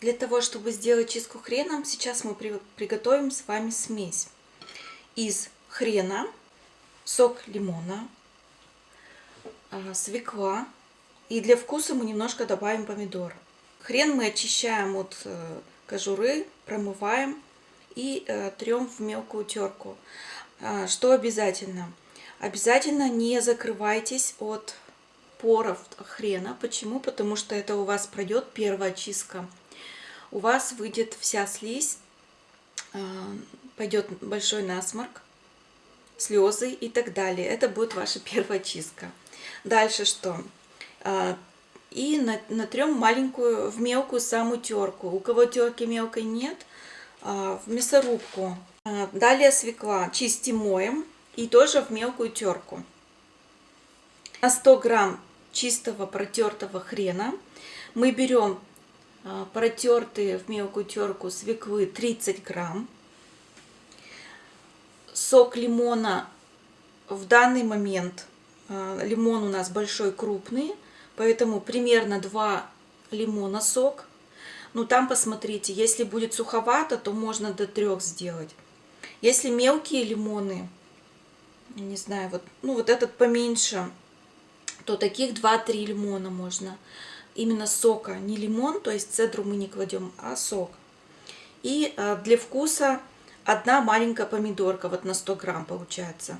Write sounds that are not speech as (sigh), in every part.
Для того, чтобы сделать чистку хреном, сейчас мы приготовим с вами смесь. Из хрена, сок лимона, а, свекла. И для вкуса мы немножко добавим помидор. Хрен мы очищаем от э, кожуры, промываем и э, трем в мелкую терку. А, Что обязательно? Обязательно не закрывайтесь от поров хрена. Почему? Потому что это у вас пройдет первая чистка. У вас выйдет вся слизь, а, пойдет большой насморк, слезы и так далее. Это будет ваша (laughs) первая чистка. Дальше что? А, И на- натрем маленькую, в мелкую самую терку. У кого терки мелкой нет, в мясорубку. А, Далее свекла чистим, моем и тоже в мелкую терку. На 100 грамм чистого протертого хрена мы берем а, протертые в мелкую терку свеклы 30 грамм. Сок лимона в данный момент а, лимон у нас большой крупный, поэтому примерно 2 лимона сок. Ну там посмотрите, если будет суховато, то можно до 3 сделать. Если мелкие лимоны, не знаю, вот, ну вот этот поменьше, то таких 2-3 лимона можно. Именно сока, не лимон, то есть цедру мы не кладем, а сок. И э, для вкуса одна маленькая помидорка, вот на 100 грамм получается.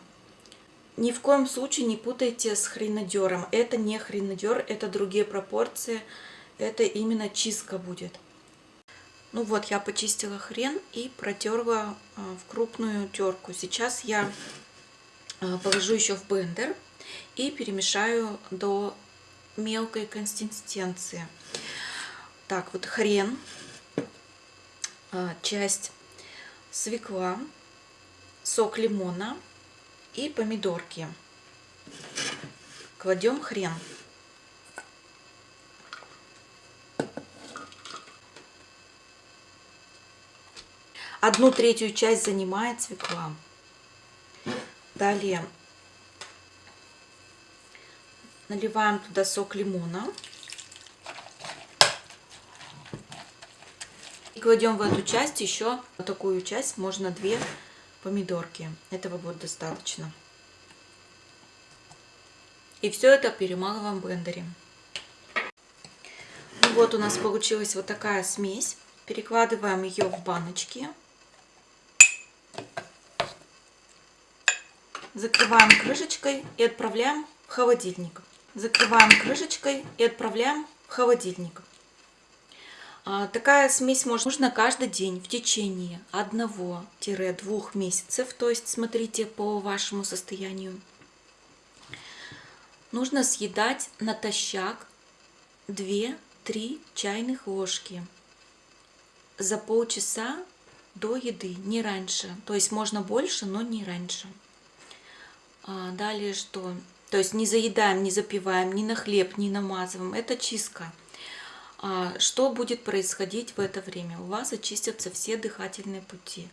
Ни в коем случае не путайте с хренадером. Это не хренадер, это другие пропорции. Это именно чистка будет. Ну вот, я почистила хрен и протерла э, в крупную терку. Сейчас я э, положу еще в блендер и перемешаю до мелкой консистенции. Так, вот хрен, э, часть свекла, сок лимона и помидорки. Кладем хрен. Одну третью часть занимает свекла. Далее наливаем туда сок лимона. И кладем в эту часть еще вот такую часть, можно две помидорки. Этого будет достаточно. И все это перемалываем в блендере. Ну вот у нас получилась вот такая смесь. Перекладываем ее в баночки. Закрываем крышечкой и отправляем в холодильник. Закрываем крышечкой и отправляем в холодильник. А, Такая смесь можно каждый день в течение 1-2 месяцев, то есть смотрите по вашему состоянию. Нужно съедать натощак 2-3 чайных ложки за полчаса до еды, не раньше. То есть можно больше, но не раньше. А, Далее что? То есть не заедаем, не запиваем ни на хлеб, ни намазываем. Это чистка. А, Что будет происходить в это время? У вас очистятся все дыхательные пути.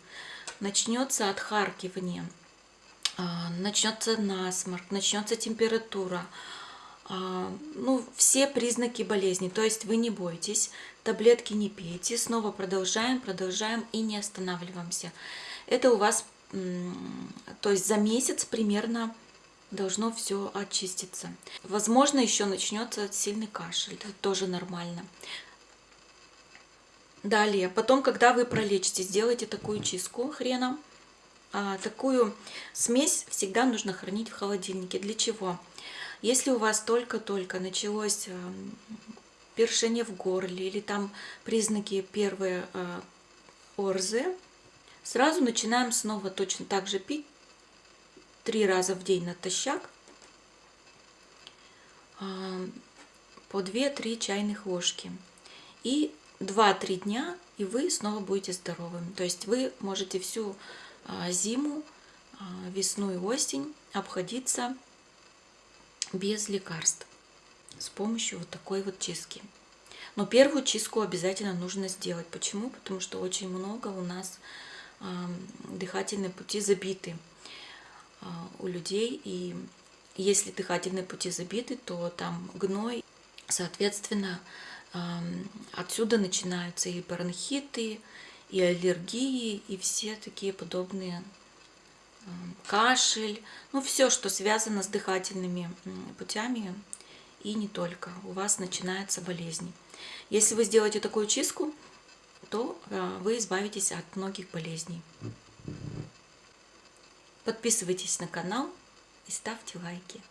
Начнется отхаркивание, а, начнется насморк, начнется температура. Ну, все признаки болезни. То есть вы не бойтесь, таблетки не пейте. Снова продолжаем, продолжаем и не останавливаемся. Это у вас, то есть за месяц примерно должно все очиститься. Возможно, еще начнется сильный кашель, это тоже нормально. Далее, потом, когда вы пролечите, сделайте такую чистку хрена. А, такую смесь всегда нужно хранить в холодильнике. Для чего? Если у вас только-только началось э, першение в горле или там признаки первые э, орзы, сразу начинаем снова точно так же пить три раза в день натощак а, по 2-3 чайных ложки. И 2-3 дня, и вы снова будете здоровым. То есть вы можете всю а, зиму, а, весну и осень обходиться без лекарств с помощью вот такой вот чистки. Но первую чистку обязательно нужно сделать. Почему? Потому что очень много у нас дыхательные пути забиты а, у людей. И если дыхательные пути забиты, то там гной, соответственно, Отсюда начинаются и бронхиты, и аллергии, и все такие подобные кашель, ну все, что связано с дыхательными путями и не только. У вас начинаются болезни. Если вы сделаете такую чистку, то а, вы избавитесь от многих болезней. Подписывайтесь на канал и ставьте лайки.